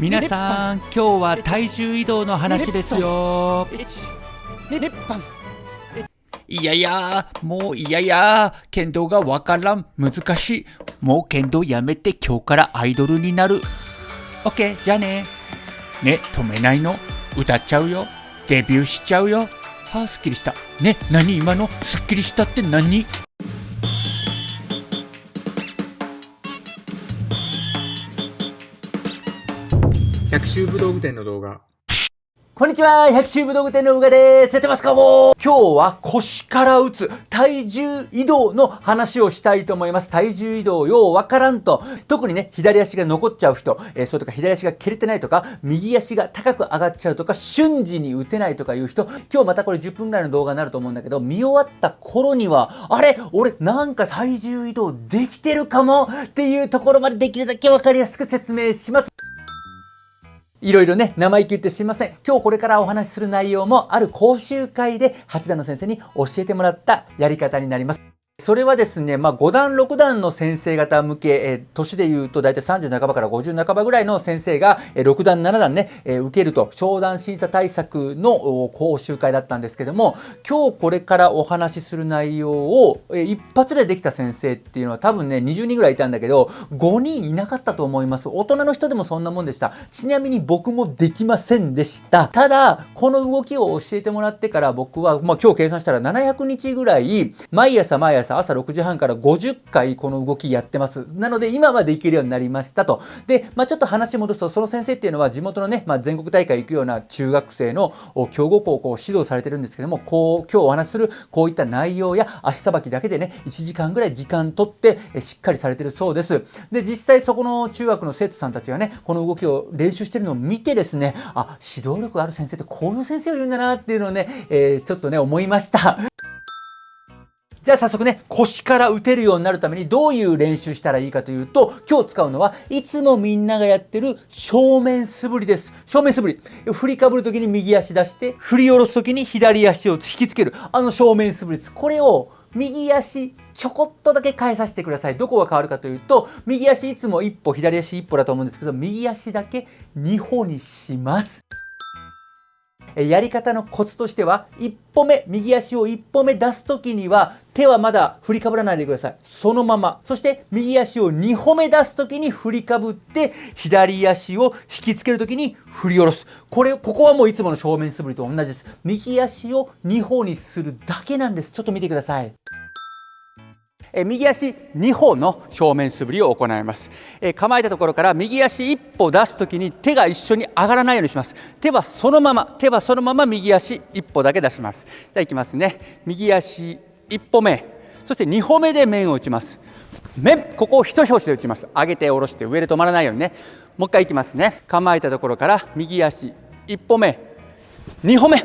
皆さん今日は体重移動の話ですよ。いやいやもういやいや剣道がわからん。難しい。もう剣道やめて今日からアイドルになる。オッケーじゃあね。ね止めないの。歌っちゃうよ。デビューしちゃうよ。はあすっきりした。ね何今の？すっきりしたって何？百秋武道具店の動画。こんにちは百秋武道具店のうがです。やってますかも今日は腰から打つ体重移動の話をしたいと思います。体重移動ようわからんと。特にね左足が残っちゃう人、えー、それとか左足が蹴れてないとか右足が高く上がっちゃうとか瞬時に打てないとかいう人今日またこれ10分ぐらいの動画になると思うんだけど見終わった頃にはあれ？俺なんか体重移動できてるかも？っていうところまでできるだけわかりやすく説明します。いろいろね、生意気言ってすいません。今日これからお話しする内容も、ある講習会で八田の先生に教えてもらったやり方になります。それはですね、まあ、5段6段の先生方向け、えー、年でいうと大体30半ばから50半ばぐらいの先生が、えー、6段7段ね、えー、受けると商談審査対策の講習会だったんですけども今日これからお話しする内容を、えー、一発でできた先生っていうのは多分ね20人ぐらいいたんだけど5人いなかったと思います。大人の人でもそんなもんでした。ちなみに僕もできませんでした。ただこの動きを教えてもらってから僕は、まあ、今日計算したら700日ぐらい毎朝毎朝朝6時半から50回この動きやってます。なので今はできるようになりましたと。で、まあ、ちょっと話戻すと、その先生っていうのは地元のね、まあ、全国大会行くような中学生の強豪校をこう指導されてるんですけども、こう、今日お話しするこういった内容や足さばきだけでね、1時間ぐらい時間取ってしっかりされてるそうです。で、実際そこの中学の生徒さんたちがね、この動きを練習してるのを見てですね、あ、指導力ある先生ってこういう先生を言うんだなっていうのをね、えー、ちょっとね、思いました。じゃあ早速ね、腰から打てるようになるためにどういう練習したらいいかというと、今日使うのはいつもみんながやってる正面素振りです。正面素振り。振りかぶるときに右足出して、振り下ろすときに左足を引きつける。あの正面素振りです。これを右足ちょこっとだけ変えさせてください。どこが変わるかというと、右足いつも一歩、左足一歩だと思うんですけど、右足だけ2歩にします。やり方のコツとしては一歩目右足を一歩目出す時には手はまだ振りかぶらないでください。そのまま。そして右足を2歩目出す時に振りかぶって左足を引きつける時に振り下ろす。これここはもういつもの正面素振りと同じです。右足を2歩にするだけなんです。ちょっと見てください。え右足2歩の正面素振りを行います、え構えたところから右足1歩出すときに手が一緒に上がらないようにします。手はそのまま手はそのまま右足1歩だけ出します。じゃあいきますね。右足1歩目。そして2歩目で面を打ちます。面ここを一拍子で打ちます。上げて下ろして上で止まらないようにね。もう一回いきますね。構えたところから右足1歩目。2歩目。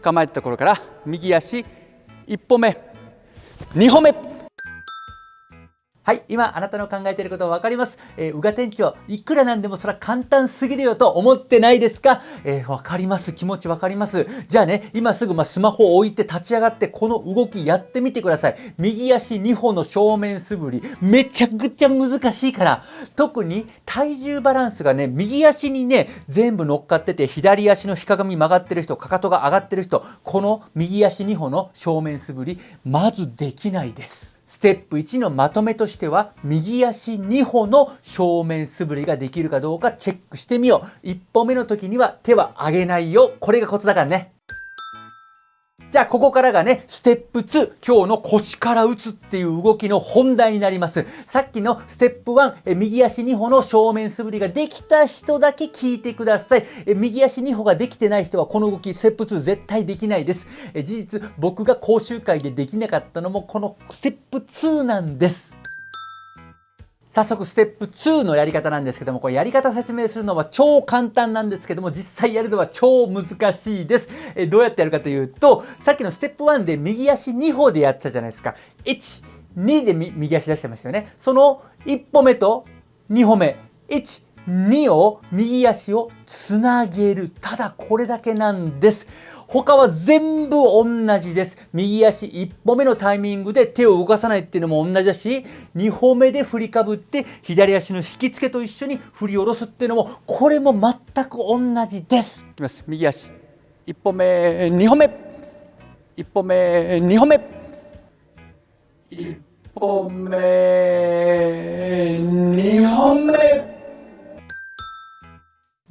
構えたところから右足1歩目。2歩目。はい、今あなたの考えていることは分かります。えー、うが店長、いくらなんでもそれは簡単すぎるよと思ってないですか？えー、分かります。気持ち分かります。じゃあね、今すぐまスマホを置いて立ち上がってこの動きやってみてください。右足2歩の正面素振り、めちゃくちゃ難しいから。特に体重バランスがね、右足にね、全部乗っかってて、左足のひかがみ曲がってる人、かかとが上がってる人、この右足2歩の正面素振り、まずできないです。ステップ1のまとめとしては右足2歩の正面素振りができるかどうかチェックしてみよう。1歩目の時には手は上げないよ。これがコツだからね。じゃあここからがね、ステップ2、今日の腰から打つっていう動きの本題になります。さっきのステップ1、え右足2歩の正面素振りができた人だけ聞いてください。え右足2歩ができてない人はこの動き、ステップ2絶対できないです。え事実、僕が講習会でできなかったのもこのステップ2なんです。早速ステップ2のやり方なんですけども、これやり方説明するのは超簡単なんですけども、実際やるのは超難しいです。えどうやってやるかというと、さっきのステップ1で右足2歩でやってたじゃないですか。1、2で右足出してましたよね。その1歩目と2歩目、1、2を右足をつなげる。ただこれだけなんです。他は全部同じです。右足1歩目のタイミングで手を動かさないっていうのも同じだし、2歩目で振りかぶって左足の引き付けと一緒に振り下ろすっていうのも、これも全く同じです。いきます。右足。1歩目、2歩目。1歩目、2歩目。1歩目、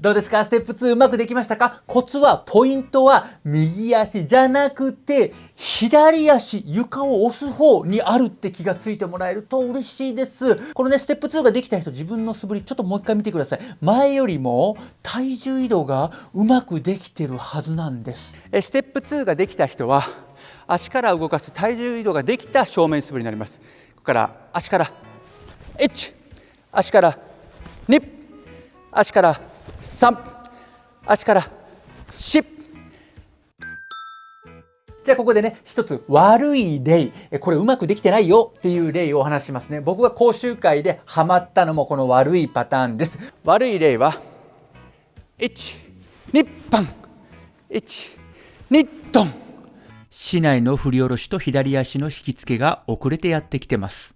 どうですか？ステップ2うまくできましたか？コツは、ポイントは右足じゃなくて、左足、床を押す方にあるって気がついてもらえると嬉しいです。このね、ステップ2ができた人、自分の素振り、ちょっともう一回見てください。前よりも体重移動がうまくできてるはずなんです。えステップ2ができた人は、足から動かす体重移動ができた正面素振りになります。ここから足から1、足から2、足から3足から4じゃあここでね一つ悪い例。これうまくできてないよ。っていう例をお話しますね。僕が講習会でハマったのもこの悪いパターンです。悪い例は1 2パン1 2ドン市内の振り下ろしと左足の引き付けが遅れてやってきてます。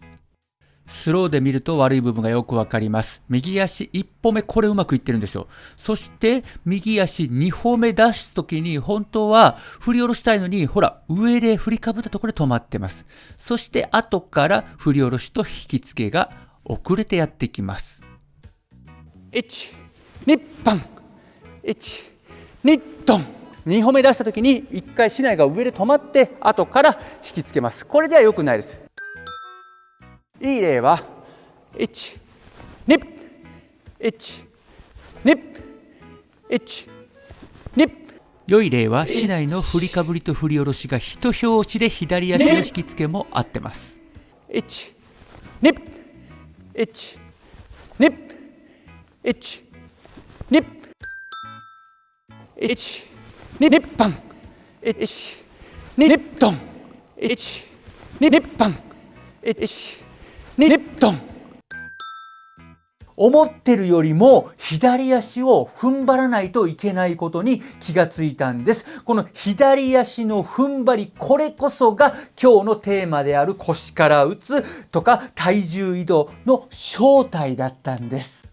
スローで見ると悪い部分がよくわかります。右足1歩目、これうまくいってるんですよ。そして、右足2歩目出すときに、本当は振り下ろしたいのに、ほら、上で振りかぶったところで止まってます。そして、後から振り下ろしと引き付けが遅れてやってきます。1、2パン、1、2ドン。2歩目出したときに1回竹刀が上で止まって後から引きつけます。これでは良くないです。いい例は1、2、1、2、1、2、良い例は、市内の振りかぶりと振り下ろしが一拍子で左足の引き付けも合ってます。1、2、1、2、1、2、1、2パン、1、2ドン、1、2パン、1、2ドン。思ってるよりも左足を踏ん張らないといけないことに気がついたんです。この左足の踏ん張り、これこそが今日のテーマである腰から打つとか体重移動の正体だったんです。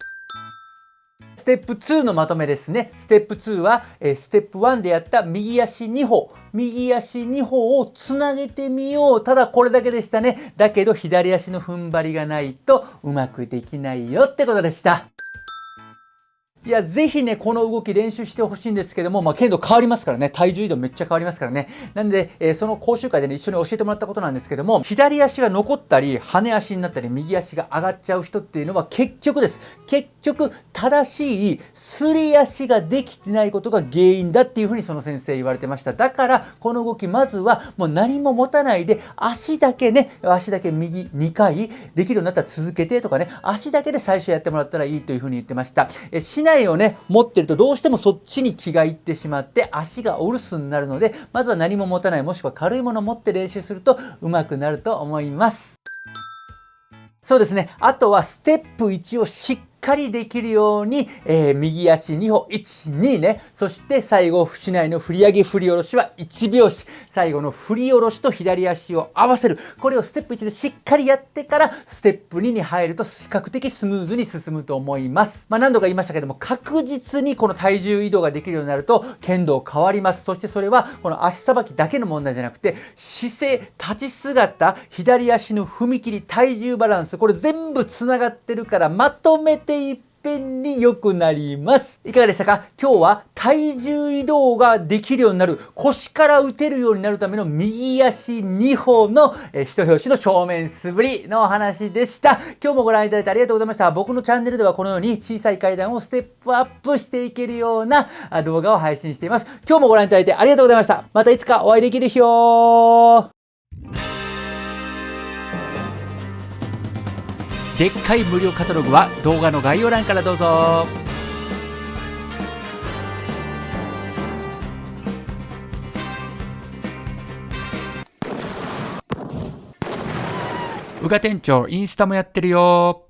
ステップ2のまとめですね。ステップ2は、えーステップ1でやった右足2歩、右足2歩をつなげてみよう。ただこれだけでしたね。だけど左足の踏ん張りがないとうまくできないよってことでした。いや、ぜひね、この動き練習してほしいんですけども、まあ、剣道変わりますからね、体重移動めっちゃ変わりますからね。なんで、えーその講習会でね、一緒に教えてもらったことなんですけども、左足が残ったり、跳ね足になったり、右足が上がっちゃう人っていうのは結局です。結局、正しいすり足ができてないことが原因だっていうふうにその先生言われてました。だから、この動き、まずはもう何も持たないで、足だけね、足だけ右2回できるようになったら続けてとかね、足だけで最初やってもらったらいいというふうに言ってました。え内をね、持ってるとどうしてもそっちに気がいってしまって、足がお留守になるので、まずは何も持たない、もしくは軽いものを持って練習すると上手くなると思います。そうですね。あとはステップ1をしっかりできるように、えー右足2歩、1、2ね。そして最後、市内の振り上げ振り下ろしは1拍子。最後の振り下ろしと左足を合わせる。これをステップ1でしっかりやってから、ステップ2に入ると比較的スムーズに進むと思います。まあ何度か言いましたけども、確実にこの体重移動ができるようになると、剣道変わります。そしてそれは、この足さばきだけの問題じゃなくて、姿勢、立ち姿、左足の踏み切り、体重バランス、これ全部つながってるから、まとめていっぺんに良くなります。いかがでしたか？今日は体重移動ができるようになる、腰から打てるようになるための右足2歩の、えー一拍子の正面素振りのお話でした。今日もご覧いただいてありがとうございました。僕のチャンネルではこのように小さい階段をステップアップしていけるような動画を配信しています。今日もご覧いただいてありがとうございました。またいつかお会いできる日をでっかい無料カタログは動画の概要欄からどうぞ。宇賀店長インスタもやってるよ。